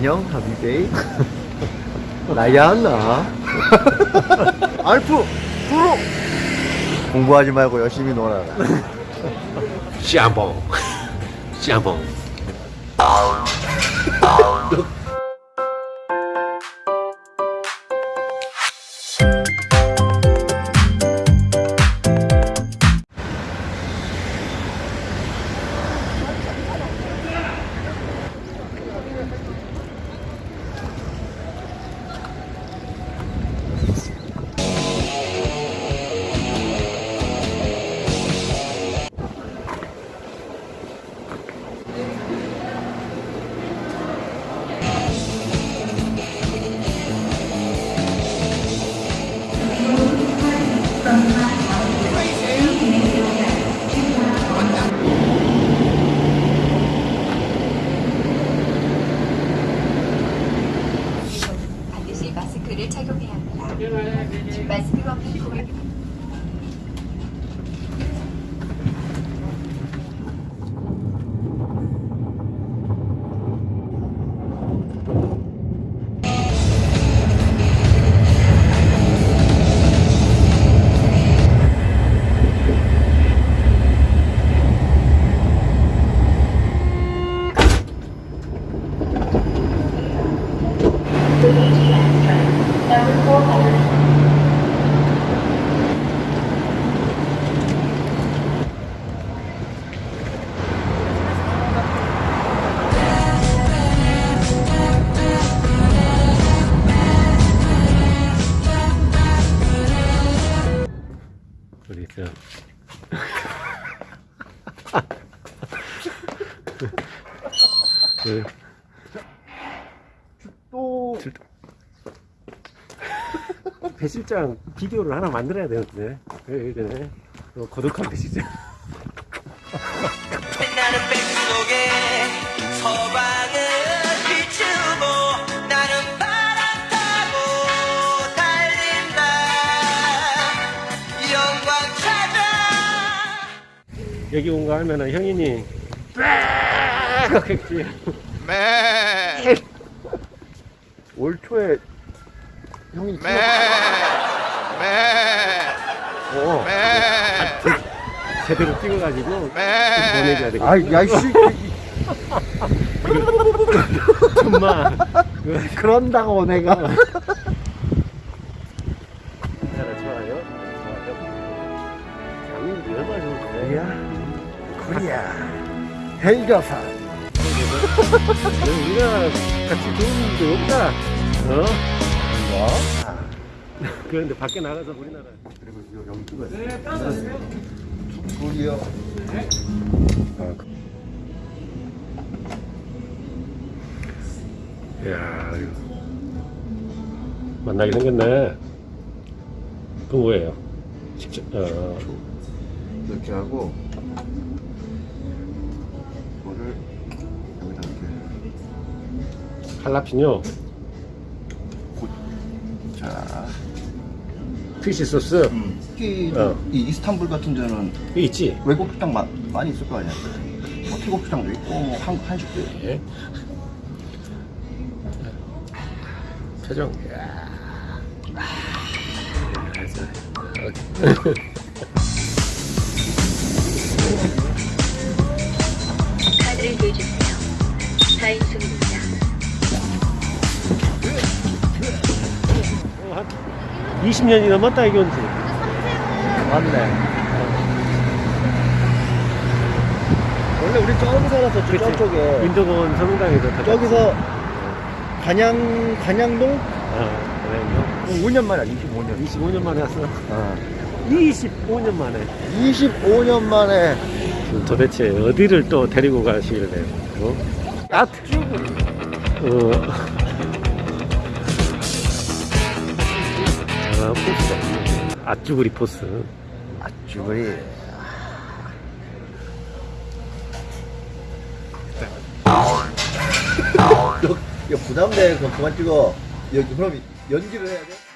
안녕 하비베이. 나야나. 알프 프로 공부하지 말고 열심히 놀아라. 짬뽕 짬뽕 그, 또배 실장 비디오를 하나 만들어야 되는데 왜 그래? 또 고독한 배 실장. 나는 백속에 서방을 비추고 나는 바람 타고 달린다 영광 찾아 여기 온 거 하면은 형인이 빽 했지. 올 초에 형이 매, 매, 어. 매, 제대로 찍어가지고 매. 보내줘야 되겠다. 아이 야이씨 정말. 그, 그런다고 내가 하나 좋아요. 좋아요. 장인이 얼마나 좋을까? 야 코리아 헬가산 우리가 같이 좋은 게 없다. 어? 뭐? 그런데 밖에 나가서 우리나라. 그리고 여기 찍어야 돼 코리아 이야, 이거. 만나게 생겼네. 그 뭐예요? 직접, 어, 이렇게 하고 할라피뇨, 자 피시 소스. 특히 어. 이 이스탄불 같은 데는 있지? 외국 식당 마, 많이 있을 거 아니야 뭐 태국 식당도 있고 뭐 한국 한식도 있고 예. 표정. 이야. 그 20년이 넘었다, 이게 온지. 맞네 원래 우리 저기 살았었죠 그치. 저쪽에 민도원 서문당에서 다 저기서 간양 간양동 어, 그래, 5년 만이야 25년 25년 만에 왔어. 어. 25년 만에. 25년 만에 도대체 어디를 또 데리고 가시길래? 어? 아트. 어. 아, 포스. 아쭈구리 포스. 아쭈그리 야 부담돼 그거 그만 찍어 여기 그럼 연기를 해야 돼?